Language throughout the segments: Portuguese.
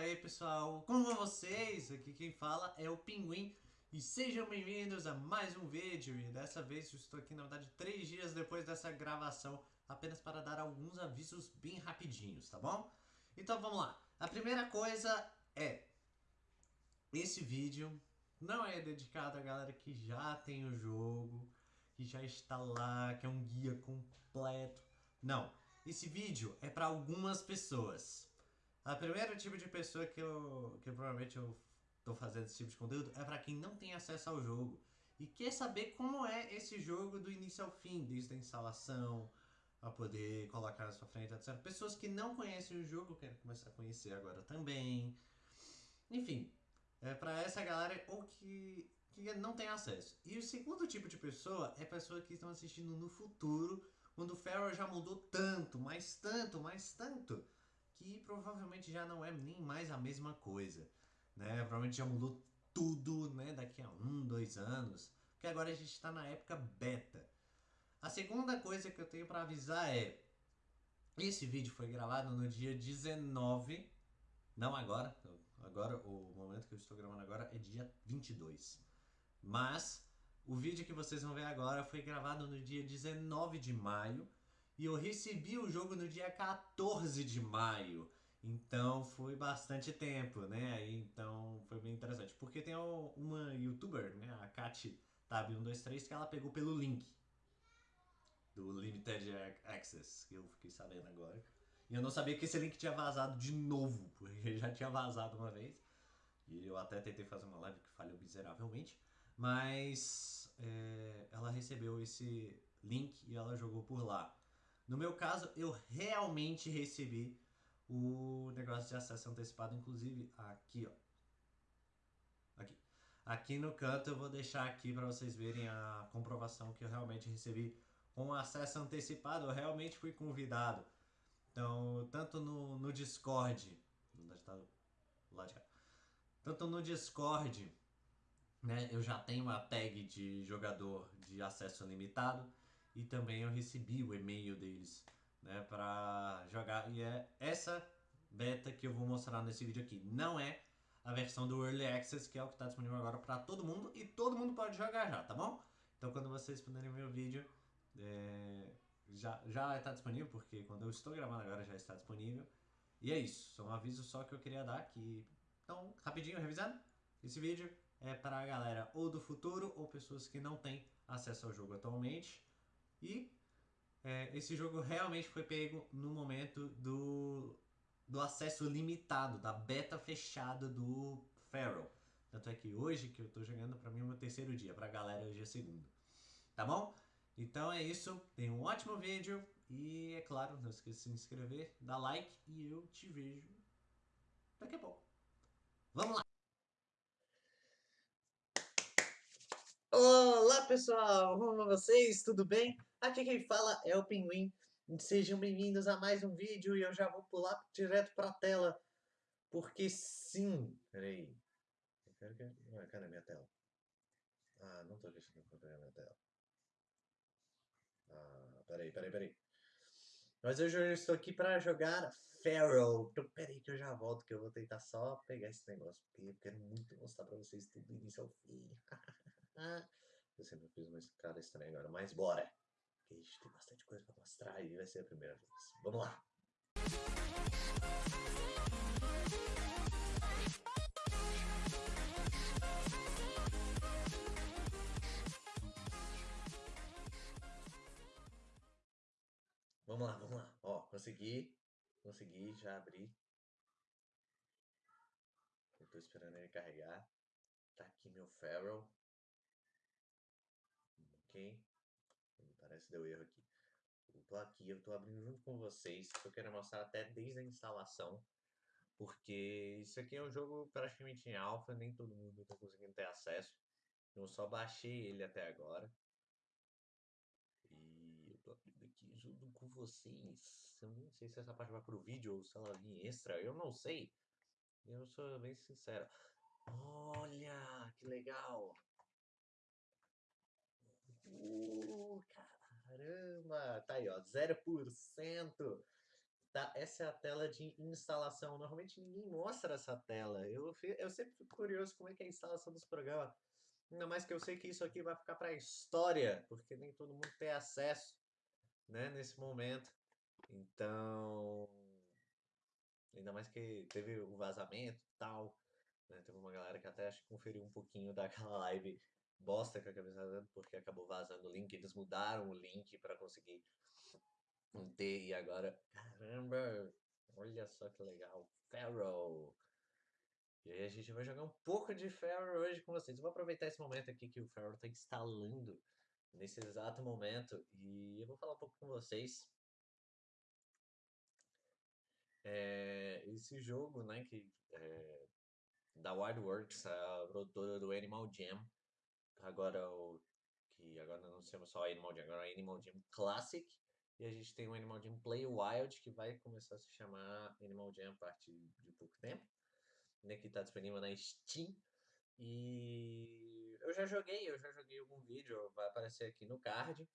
aí pessoal, como vão vocês? Aqui quem fala é o Pinguim. E sejam bem-vindos a mais um vídeo. E dessa vez eu estou aqui na verdade três dias depois dessa gravação apenas para dar alguns avisos bem rapidinhos, tá bom? Então vamos lá, a primeira coisa é esse vídeo não é dedicado a galera que já tem o jogo, que já está lá, que é um guia completo, não, esse vídeo é para algumas pessoas a primeira tipo de pessoa que eu, que provavelmente eu tô fazendo esse tipo de conteúdo é para quem não tem acesso ao jogo e quer saber como é esse jogo do início ao fim, desde a instalação, a poder colocar na sua frente, etc. Pessoas que não conhecem o jogo querem começar a conhecer agora também. Enfim, é para essa galera ou que, que não tem acesso. E o segundo tipo de pessoa é pessoa que estão assistindo no futuro, quando o Farrell já mudou tanto, mais tanto, mais tanto que provavelmente já não é nem mais a mesma coisa, né? Provavelmente já mudou tudo, né? Daqui a um, dois anos, porque agora a gente está na época beta. A segunda coisa que eu tenho para avisar é, esse vídeo foi gravado no dia 19, não agora, agora o momento que eu estou gravando agora é dia 22, mas o vídeo que vocês vão ver agora foi gravado no dia 19 de maio, e eu recebi o jogo no dia 14 de maio. Então foi bastante tempo, né? Então foi bem interessante. Porque tem uma youtuber, né? A Kat Tab123, que ela pegou pelo link do Limited Access, que eu fiquei sabendo agora. E eu não sabia que esse link tinha vazado de novo, porque já tinha vazado uma vez. E eu até tentei fazer uma live que falhou miseravelmente. Mas é, ela recebeu esse link e ela jogou por lá. No meu caso, eu realmente recebi o negócio de acesso antecipado, inclusive aqui, ó. Aqui. Aqui no canto eu vou deixar aqui para vocês verem a comprovação que eu realmente recebi com acesso antecipado. Eu realmente fui convidado. Então, tanto no, no Discord, tá lá de cá. Tanto no Discord, né, eu já tenho uma tag de jogador de acesso limitado e também eu recebi o e-mail deles, né, para jogar. E é essa beta que eu vou mostrar nesse vídeo aqui. Não é a versão do Early Access, que é o que está disponível agora para todo mundo e todo mundo pode jogar já, tá bom? Então quando vocês puderem ver o vídeo, é, já, já está disponível, porque quando eu estou gravando agora já está disponível. E é isso, um aviso só que eu queria dar aqui. Então, rapidinho, revisando, esse vídeo é para a galera ou do futuro ou pessoas que não têm acesso ao jogo atualmente. E é, esse jogo realmente foi pego no momento do, do acesso limitado, da beta fechada do Feral. Tanto é que hoje que eu tô jogando, pra mim é o meu terceiro dia, pra galera hoje é segundo. Tá bom? Então é isso, tem um ótimo vídeo e é claro, não esqueça de se inscrever, dar like e eu te vejo daqui a pouco. Vamos lá! Olá pessoal, como vocês? Tudo bem? Aqui quem fala é o Pinguim. Sejam bem-vindos a mais um vídeo e eu já vou pular direto para a tela. Porque sim... Peraí. Eu quero que... Ah, cadê minha tela? Ah, não tô deixando pegar minha tela. Ah, peraí, peraí, peraí. Mas hoje eu estou aqui para jogar Pharaoh. Então peraí que eu já volto, que eu vou tentar só pegar esse negócio. Porque eu quero muito mostrar para vocês tudo do início ao fim. eu sempre fiz uma cara estranha agora, mas bora! Porque a gente tem bastante coisa para mostrar e vai ser a primeira vez. Vamos lá! Vamos lá, vamos lá. Ó, consegui. Consegui, já abri. Eu tô esperando ele carregar. Tá aqui meu Feral. Ok que deu erro aqui. Eu tô aqui, eu tô abrindo junto com vocês, eu quero mostrar até desde a instalação, porque isso aqui é um jogo praticamente em alfa, nem todo mundo tá conseguindo ter acesso. Eu só baixei ele até agora. E eu tô abrindo aqui junto com vocês. Eu nem sei se essa parte vai pro vídeo ou se ela vir extra, eu não sei. Eu sou bem sincero. Olha, que legal! Caramba, tá aí, ó, 0%. Tá, essa é a tela de instalação. Normalmente ninguém mostra essa tela. Eu, eu sempre fico curioso como é que é a instalação dos programas. Ainda mais que eu sei que isso aqui vai ficar para história, porque nem todo mundo tem acesso, né, nesse momento. Então, ainda mais que teve o vazamento e tal, né? Teve uma galera que até acho que conferiu um pouquinho daquela live bosta que eu acabei fazendo, porque acabou vazando o link, eles mudaram o link para conseguir ter, e agora, caramba, olha só que legal, Pharaoh. E aí a gente vai jogar um pouco de Pharaoh hoje com vocês. Eu vou aproveitar esse momento aqui que o Pharaoh está instalando nesse exato momento e eu vou falar um pouco com vocês. É, esse jogo, né, que é, da Wildworks, a produtora do Animal Jam, agora o que agora não chama só Animal Jam, agora é Animal Jam Classic, e a gente tem o Animal Jam Play Wild, que vai começar a se chamar Animal Jam a partir de pouco tempo, né, que está disponível na Steam. E eu já joguei, eu já joguei algum vídeo, vai aparecer aqui no card,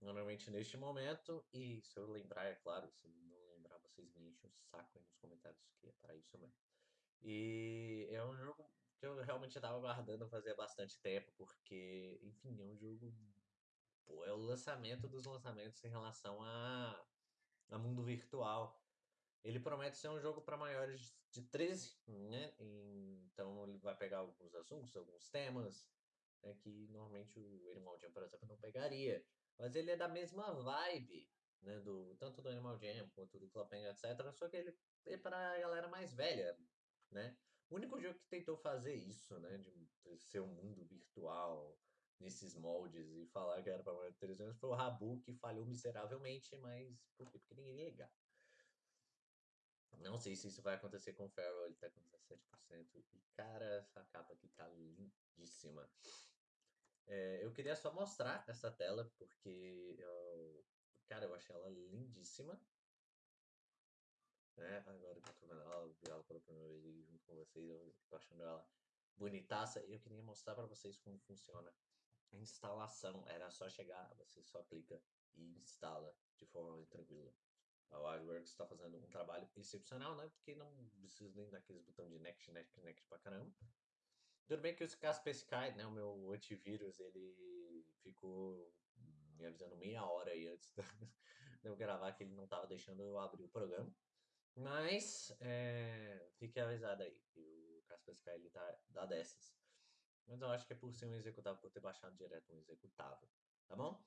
normalmente neste momento, e se eu lembrar, é claro, se não lembrar, vocês me enchem o saco aí nos comentários, que é para isso mesmo. E é um jogo que eu realmente estava aguardando fazer bastante tempo, porque, enfim, é um jogo pô, é o lançamento dos lançamentos em relação a, a mundo virtual. Ele promete ser um jogo para maiores de 13, né? Então ele vai pegar alguns assuntos, alguns temas, né? que normalmente o Animal Jam, por exemplo, não pegaria. Mas ele é da mesma vibe, né? Do, tanto do Animal Jam quanto do Clubpenguin, etc. Só que ele é para a galera mais velha, né? O único jogo que tentou fazer isso, né? De ser um mundo virtual, nesses moldes e falar que era para maior de 13 anos foi o Rabu que falhou miseravelmente, mas por quê? Porque ninguém ligar. Não sei se isso vai acontecer com o Farrell, ele tá com 17%. E cara, essa capa aqui tá lindíssima. É, eu queria só mostrar essa tela, porque eu, cara, eu achei ela lindíssima. Né? Agora que eu tô vendo ela, vi ela pela primeira vez junto com vocês, eu tô achando ela bonitaça. Eu queria mostrar para vocês como funciona a instalação era só chegar, você só clica e instala de forma tranquila. A Wildworks está fazendo um trabalho excepcional, né? Porque não precisa nem daqueles botões de next, next, next pra caramba. Tudo bem que o Kaspersky, né, o meu antivírus, ele ficou me avisando meia hora aí antes de eu gravar que ele não estava deixando eu abrir o programa. Mas, é, fique avisado aí que o Kaspersky ele tá dá dessas. Mas eu acho que é por ser um executável, por ter baixado direto um executável, tá bom?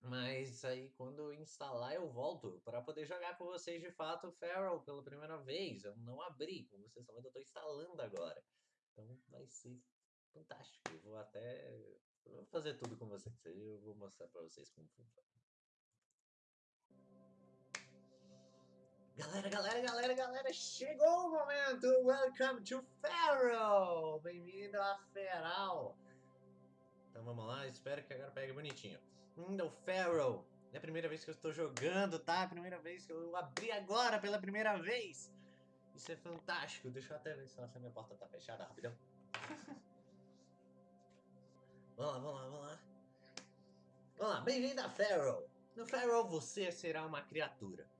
Mas aí quando eu instalar eu volto para poder jogar com vocês de fato o Feral pela primeira vez. Eu não abri, como vocês vendo, eu estou instalando agora. Então vai ser fantástico. Eu vou até eu vou fazer tudo com vocês. Eu vou mostrar para vocês como funciona. Galera, galera, galera, galera, chegou o momento! Welcome to Feral! Bem-vindo a Feral! Então vamos lá, espero que agora pegue bonitinho. Hum, o Feral! É a primeira vez que eu estou jogando, tá? É a primeira vez que eu abri agora pela primeira vez! Isso é fantástico! Deixa eu até ver se a minha porta tá fechada rapidão. vamos lá, vamos lá, vamos lá. Vamos lá, bem-vindo a Feral! No Feral você será uma criatura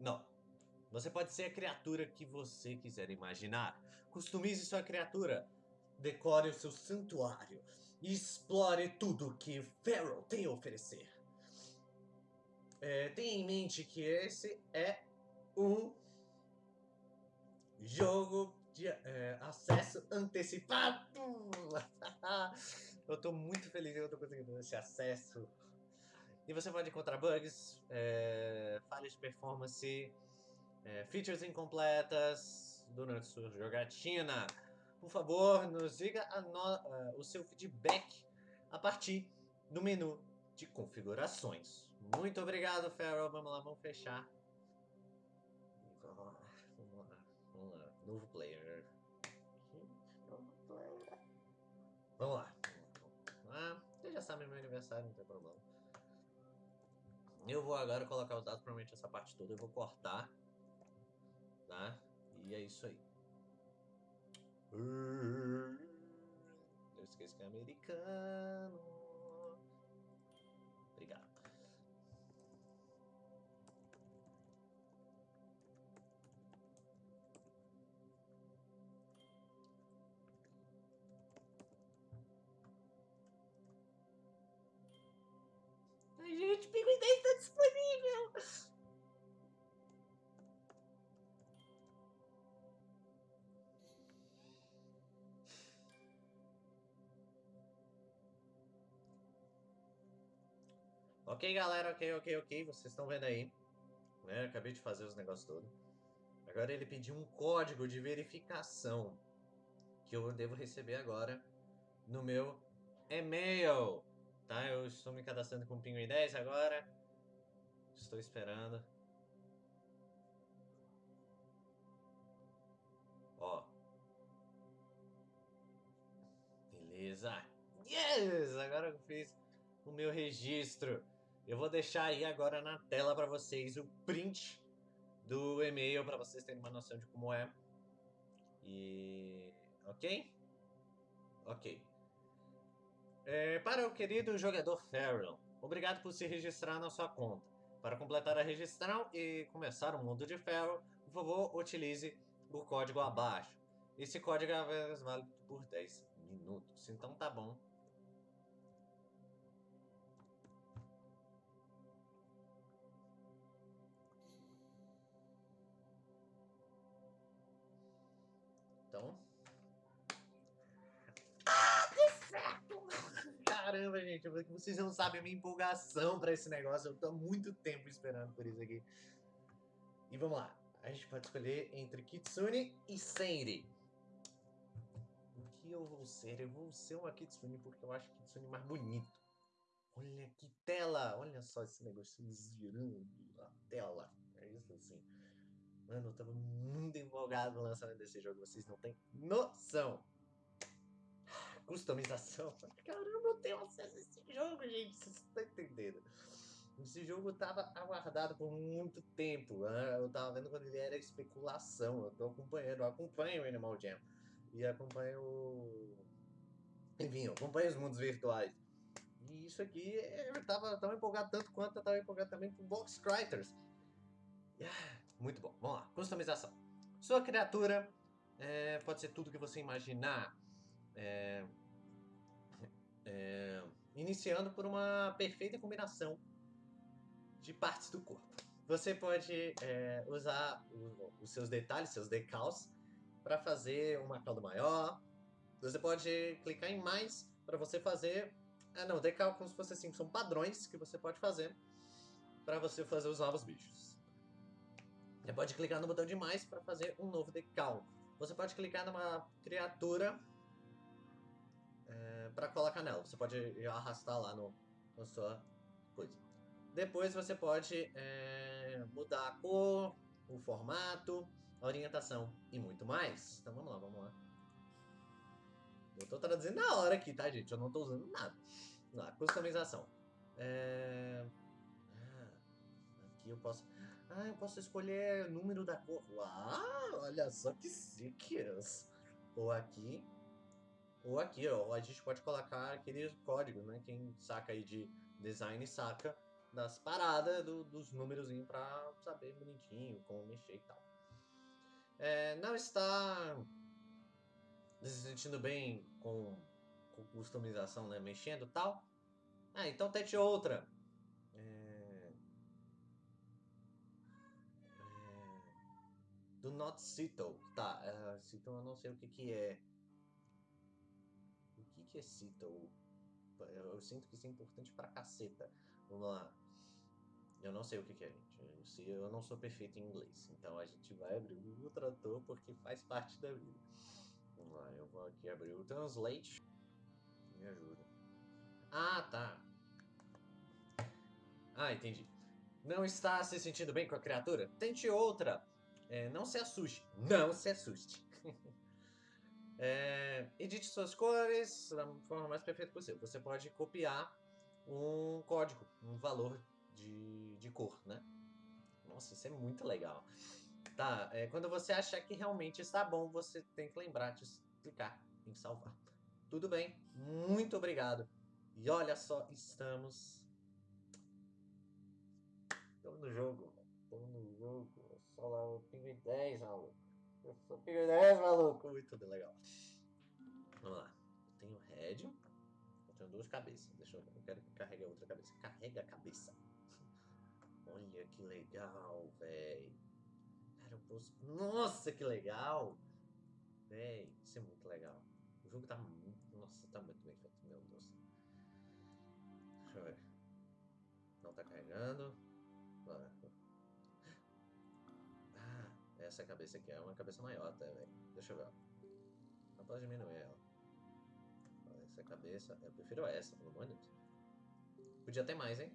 não. Você pode ser a criatura que você quiser imaginar. Customize sua criatura. Decore o seu santuário. E explore tudo que Pharaoh tem a oferecer. É, tenha em mente que esse é um jogo de é, acesso antecipado. eu estou muito feliz que eu estou conseguindo esse acesso e você pode encontrar bugs, é, falhas de performance, é, features incompletas durante sua jogatina. Por favor, nos diga no, uh, o seu feedback a partir do menu de configurações. Muito obrigado, Farrell. Vamos lá, vamos fechar. Vamos lá, vamos lá. Novo player. Vamos lá. Vamos lá. Você já sabe meu aniversário, não tem problema. Eu vou agora colocar os dados, provavelmente essa parte toda eu vou cortar. Tá? E é isso aí. Não esqueça que é americano. Ok, galera, ok, ok, ok. Vocês estão vendo aí. Né? Acabei de fazer os negócios todos. Agora ele pediu um código de verificação que eu devo receber agora no meu e-mail. Tá? Eu estou me cadastrando com o Pinguim 10 agora. Estou esperando. Ó. Beleza. Yes! Agora eu fiz o meu registro. Eu vou deixar aí agora na tela para vocês o print do e-mail para vocês terem uma noção de como é. E ok? Ok. É, para o querido jogador Farrell, obrigado por se registrar na sua conta. Para completar a registração e começar o mundo de Farrell, por favor, utilize o código abaixo. Esse código é válido por 10 minutos, então tá bom. Caramba, gente, vocês não sabem a minha empolgação para esse negócio. Eu tô há muito tempo esperando por isso aqui. E vamos lá. A gente pode escolher entre Kitsune e Senri. O que eu vou ser? Eu vou ser uma Kitsune porque eu acho Kitsune mais bonito. Olha que tela! Olha só esse negócio girando a tela. É isso assim. Mano, eu tava muito empolgado no lançamento desse jogo, vocês não têm noção. Customização. Caramba, eu tenho acesso a esse jogo, gente, vocês estão entendendo. Esse jogo tava aguardado por muito tempo. Né? Eu tava vendo quando ele era especulação. Eu tô acompanhando, eu acompanho o Animal Jam. E acompanho. Enfim, eu acompanho os mundos virtuais. E isso aqui eu tava tão empolgado tanto quanto eu tava empolgado também com Box Criters. Yeah. Muito bom. Vamos lá. Customização. Sua criatura é, pode ser tudo que você imaginar. É, é, iniciando por uma perfeita combinação de partes do corpo. Você pode é, usar o, os seus detalhes, seus decals, para fazer uma cauda maior. Você pode clicar em mais para você fazer. Ah, não, decal como se fosse assim, são padrões que você pode fazer para você fazer os novos bichos. Você pode clicar no botão de mais para fazer um novo decal. Você pode clicar numa criatura para colocar nela. Você pode arrastar lá no, na sua coisa. Depois você pode é, mudar a cor, o formato, a orientação e muito mais. Então vamos lá, vamos lá. Eu estou traduzindo na hora aqui, tá, gente? Eu não estou usando nada. Vamos lá, customização. É... Ah, aqui eu posso... Ah, eu posso escolher número da cor. Uau, olha só que chiques. Ou aqui, ou aqui, ó. A gente pode colocar aquele código, né? Quem saca aí de design saca das paradas do, dos números pra saber bonitinho como mexer e tal. É, não está se sentindo bem com, com customização, né? Mexendo e tal. Ah, então tente outra. Do not Cito. Tá, uh, eu não sei o que que é. O que Cito? Eu, eu sinto que isso é importante pra caceta. Vamos lá. Eu não sei o que, que é, gente. Eu, eu não sou perfeito em inglês. Então a gente vai abrir o trator porque faz parte da vida. Vamos lá, eu vou aqui abrir o Translate. Me ajuda. Ah, tá. Ah, entendi. Não está se sentindo bem com a criatura? Tente outra. É, não se assuste. Não se assuste. É, edite suas cores da forma mais perfeita possível. Você pode copiar um código, um valor de, de cor, né? Nossa, isso é muito legal. Tá, é, quando você achar que realmente está bom, você tem que lembrar de clicar em salvar. Tudo bem, muito obrigado. E olha só, estamos... Estamos no jogo. Estamos no jogo lá, o Pinguim 10, maluco. Eu sou Pinguim 10, maluco. Muito legal. Vamos lá. Eu tenho Red. Eu tenho duas cabeças. Deixa eu. Eu quero que carregue a outra cabeça. Carrega a cabeça. Olha que legal, velho. Cara, eu posso. Nossa, que legal! Véi, isso é muito legal. O jogo tá muito. Nossa, tá muito bem feito, meu Deus. Deixa eu ver. Não, tá carregando. Bora. Essa cabeça aqui é uma cabeça maior até, velho. Deixa eu ver. Não pode diminuir ela. Essa cabeça, eu prefiro essa, pelo amor de Deus. Podia ter mais, hein?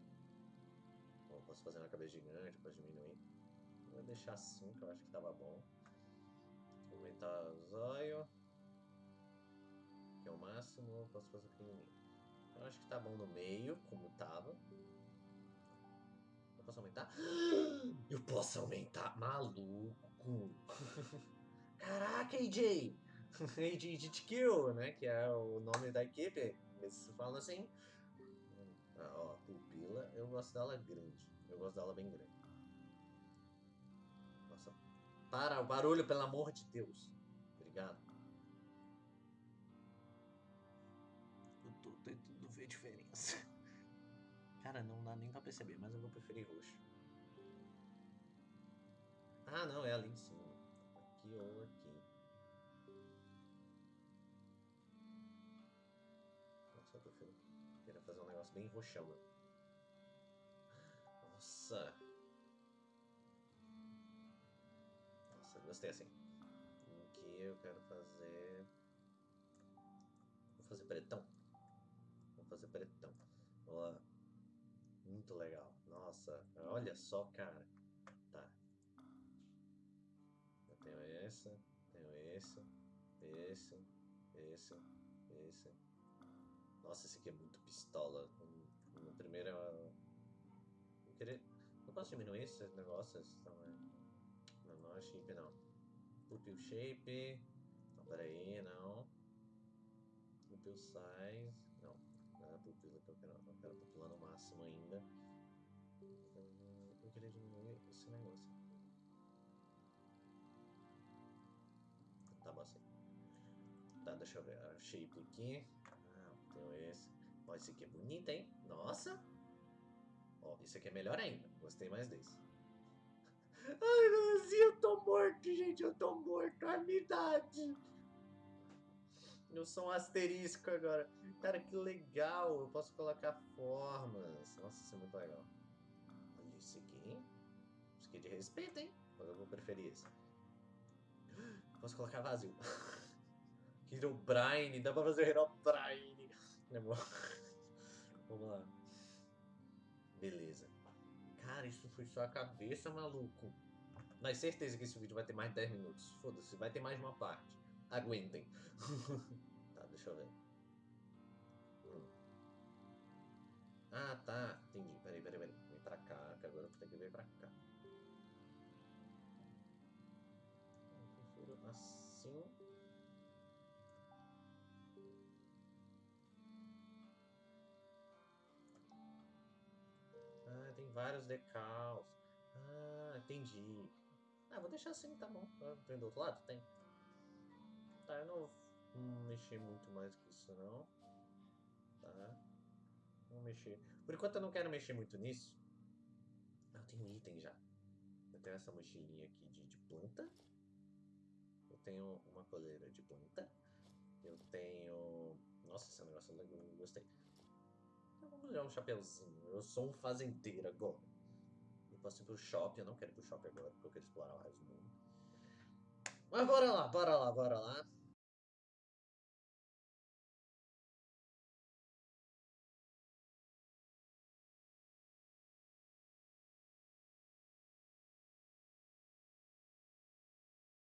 Bom, posso fazer uma cabeça gigante, posso diminuir. Vou deixar assim, que eu acho que tava bom. Aumentar o zóio. Que é o máximo, posso fazer pequenininho. Eu acho que tá bom no meio, como tava. Eu posso aumentar? Eu posso aumentar! Maluco! Caraca, AJ! AJ Kill, né? Que é o nome da equipe. Eles falam assim. Ah, ó, pupila, eu gosto dela grande. Eu gosto dela bem grande. Nossa. Para o barulho, pelo amor de Deus. Obrigado. Eu tô tentando ver diferença. Cara, não dá nem pra perceber, mas eu vou preferir roxo. Ah, não, é ali em cima. Aqui ou aqui. Nossa, eu prefiro querer fazer um negócio bem roxão. né? Nossa. Nossa, gostei assim. Aqui eu quero fazer... Vou fazer pretão. Vou fazer pretão. Ó, muito legal. Nossa, olha só, cara. Essa, tenho esse, esse, esse, esse. Nossa, esse aqui é muito pistola. No, no primeiro eu... eu queria... Eu posso diminuir esses negócios? Então, é... Não, não é shape não. Pupil shape. Não, peraí, não. Pupil size. Não, não é a pupila que eu quero. Eu quero pupila no máximo ainda. Eu, eu queria diminuir esse negócio. Tá bom assim. Tá, deixa eu ver. Shape aqui. Ah, esse. Ó, esse aqui é bonito, hein? Nossa! Ó, esse aqui é melhor ainda. Gostei mais desse. Ai, Deus, eu tô morto, gente. Eu tô morto. A minha idade. Eu sou um asterisco agora. Cara, que legal. Eu posso colocar formas. Nossa, isso é muito legal. Olha esse aqui. Isso aqui é de respeito, hein? Mas eu vou preferir esse. Posso colocar vazio. Herobrine. Dá pra fazer Herobrine. É bom. Vamos lá. Beleza. Cara, isso foi só a cabeça, maluco. Mas certeza que esse vídeo vai ter mais de 10 minutos. Foda-se, vai ter mais uma parte. Aguentem. tá, deixa eu ver. Hum. Ah, tá. Entendi. Peraí, peraí, peraí. Vem pra cá, que agora eu tenho que vir pra cá. Assim. Ah, tem vários decals. Ah, entendi. Ah, vou deixar assim, tá bom. Ah, Tem do outro lado? Tem. Tá, eu não vou mexer muito mais que isso, não. Tá. Vou mexer. Por enquanto eu não quero mexer muito nisso. Ah, eu tenho item já. Eu tenho essa mochilinha aqui de, de planta. Tenho uma coleira de planta. Eu tenho... Nossa, esse negócio eu gostei. Eu vou um chapeuzinho. Eu sou um fazendeiro agora. Eu posso ir pro shopping. Eu não quero ir pro shopping agora, porque eu quero explorar o resto do mundo. Mas bora lá, bora lá, bora lá.